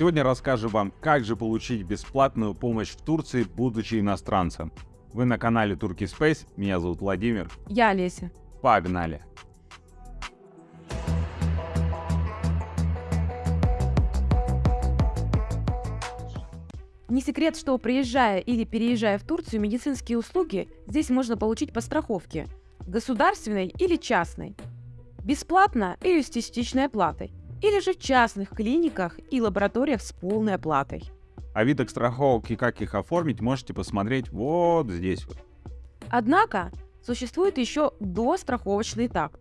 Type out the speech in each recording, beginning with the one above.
Сегодня расскажу вам, как же получить бесплатную помощь в Турции, будучи иностранцем. Вы на канале Turkey Space, меня зовут Владимир. Я Олеся. Погнали! Не секрет, что приезжая или переезжая в Турцию, медицинские услуги здесь можно получить по страховке, государственной или частной, бесплатно или с частичной оплатой, или же в частных клиниках и лабораториях с полной оплатой. О видах страховок и как их оформить можете посмотреть вот здесь вот. Однако существует еще достраховочный этап.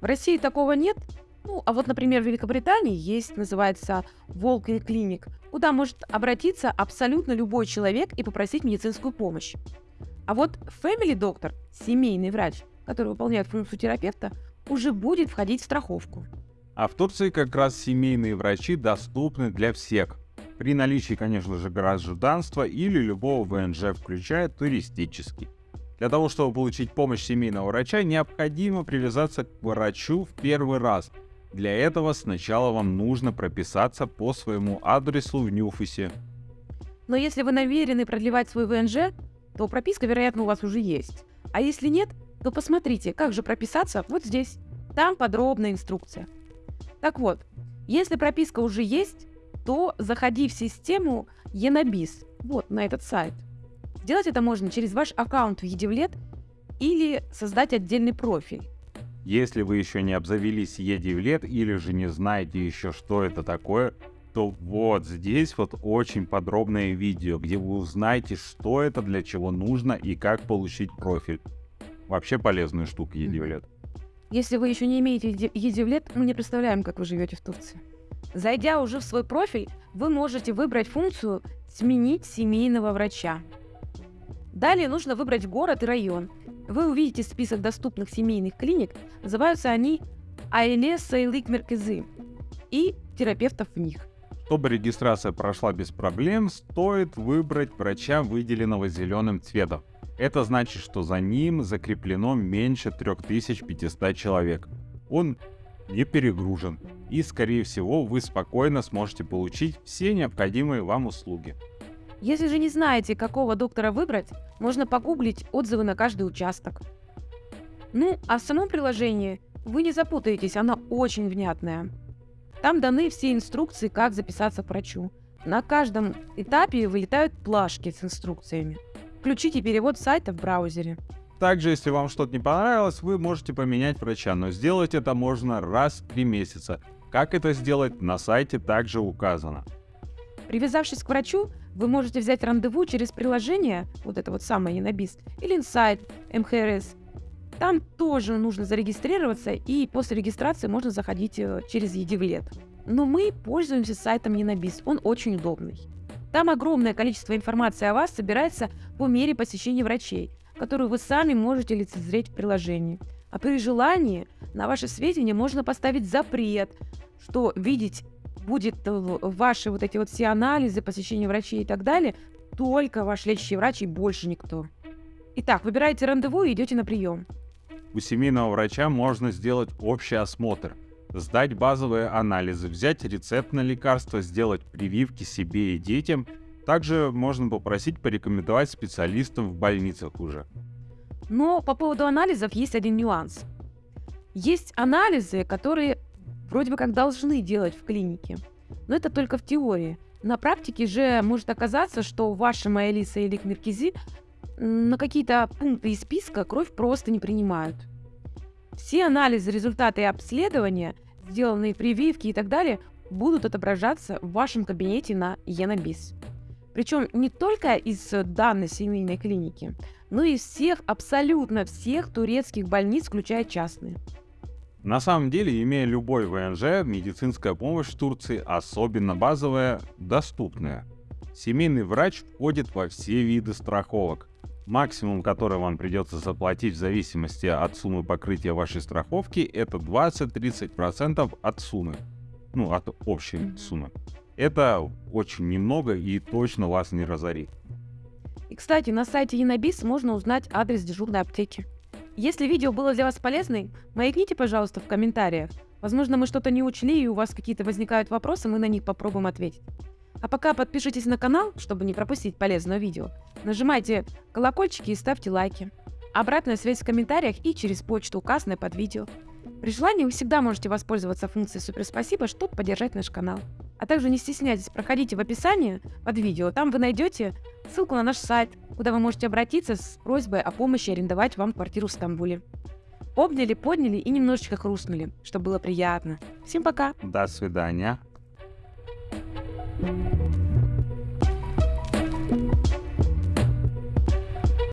В России такого нет, ну, а вот, например, в Великобритании есть, называется Walking Clinic, куда может обратиться абсолютно любой человек и попросить медицинскую помощь. А вот Family Doctor, семейный врач, который выполняет функцию терапевта, уже будет входить в страховку. А в Турции как раз семейные врачи доступны для всех. При наличии, конечно же, гражданства или любого ВНЖ, включая туристический. Для того, чтобы получить помощь семейного врача, необходимо привязаться к врачу в первый раз – для этого сначала вам нужно прописаться по своему адресу в Ньюфисе. Но если вы намерены продлевать свой ВНЖ, то прописка, вероятно, у вас уже есть. А если нет, то посмотрите, как же прописаться вот здесь. Там подробная инструкция. Так вот, если прописка уже есть, то заходи в систему Енобис, вот на этот сайт. Сделать это можно через ваш аккаунт в Едивлет или создать отдельный профиль. Если вы еще не обзавелись Е9 или же не знаете еще, что это такое, то вот здесь вот очень подробное видео, где вы узнаете, что это, для чего нужно и как получить профиль. Вообще полезная штука Едивлет. Если вы еще не имеете Едивлет, мы не представляем, как вы живете в Турции. Зайдя уже в свой профиль, вы можете выбрать функцию «Сменить семейного врача». Далее нужно выбрать город и район. Вы увидите список доступных семейных клиник, называются они Айле Сайлик Меркезы и терапевтов в них. Чтобы регистрация прошла без проблем, стоит выбрать врача, выделенного зеленым цветом. Это значит, что за ним закреплено меньше 3500 человек. Он не перегружен, и скорее всего вы спокойно сможете получить все необходимые вам услуги. Если же не знаете, какого доктора выбрать, можно погуглить отзывы на каждый участок. Ну, а в самом приложении вы не запутаетесь, оно очень внятное. Там даны все инструкции, как записаться к врачу. На каждом этапе вылетают плашки с инструкциями. Включите перевод сайта в браузере. Также, если вам что-то не понравилось, вы можете поменять врача, но сделать это можно раз в три месяца. Как это сделать, на сайте также указано. Привязавшись к врачу, вы можете взять рандеву через приложение, вот это вот самое Янобис, или инсайт МХРС. Там тоже нужно зарегистрироваться, и после регистрации можно заходить э, через Едивлет. Но мы пользуемся сайтом Янобис, он очень удобный. Там огромное количество информации о вас собирается по мере посещения врачей, которую вы сами можете лицезреть в приложении. А при желании на ваши сведения можно поставить запрет, что видеть будет э, ваши вот эти вот все анализы, посещение врачей и так далее, только ваш лечащий врач и больше никто. Итак, выбираете рандеву и идете на прием. У семейного врача можно сделать общий осмотр, сдать базовые анализы, взять рецепт на лекарства, сделать прививки себе и детям. Также можно попросить порекомендовать специалистов в больницах уже. Но по поводу анализов есть один нюанс. Есть анализы, которые вроде бы как должны делать в клинике. Но это только в теории. На практике же может оказаться, что ваша Маэлиса или Кмиркизи на какие-то пункты из списка кровь просто не принимают. Все анализы, результаты обследования, сделанные прививки и так далее, будут отображаться в вашем кабинете на Енобис. Причем не только из данной семейной клиники, но и из всех, абсолютно всех турецких больниц, включая частные. На самом деле, имея любой ВНЖ, медицинская помощь в Турции, особенно базовая, доступная. Семейный врач входит во все виды страховок. Максимум, который вам придется заплатить в зависимости от суммы покрытия вашей страховки, это 20-30% от суммы. Ну, от общей суммы. Это очень немного и точно вас не разорит. И, кстати, на сайте Янобис можно узнать адрес дежурной аптеки. Если видео было для вас полезным, маякните, пожалуйста, в комментариях. Возможно, мы что-то не учли, и у вас какие-то возникают вопросы, мы на них попробуем ответить. А пока подпишитесь на канал, чтобы не пропустить полезное видео. Нажимайте колокольчики и ставьте лайки. Обратная связь в комментариях и через почту, указанной под видео. При желании вы всегда можете воспользоваться функцией «Супер спасибо», чтобы поддержать наш канал. А также не стесняйтесь, проходите в описании под видео, там вы найдете ссылку на наш сайт, куда вы можете обратиться с просьбой о помощи арендовать вам квартиру в Стамбуле. Обняли, подняли и немножечко хрустнули, чтобы было приятно. Всем пока! До свидания. Thank you